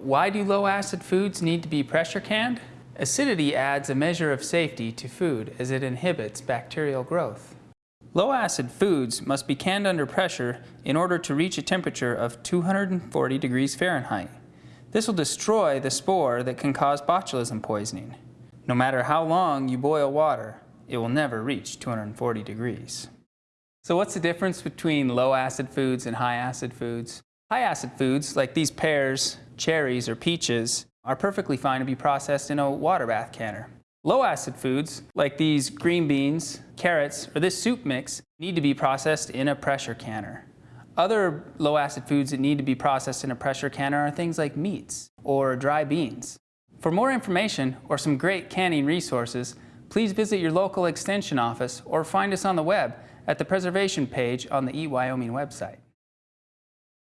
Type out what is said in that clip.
Why do low acid foods need to be pressure canned? Acidity adds a measure of safety to food as it inhibits bacterial growth. Low acid foods must be canned under pressure in order to reach a temperature of 240 degrees Fahrenheit. This will destroy the spore that can cause botulism poisoning. No matter how long you boil water, it will never reach 240 degrees. So what's the difference between low acid foods and high acid foods? High acid foods, like these pears, cherries, or peaches, are perfectly fine to be processed in a water bath canner. Low acid foods, like these green beans, carrots, or this soup mix, need to be processed in a pressure canner. Other low acid foods that need to be processed in a pressure canner are things like meats or dry beans. For more information or some great canning resources, please visit your local extension office or find us on the web at the preservation page on the Eat Wyoming website.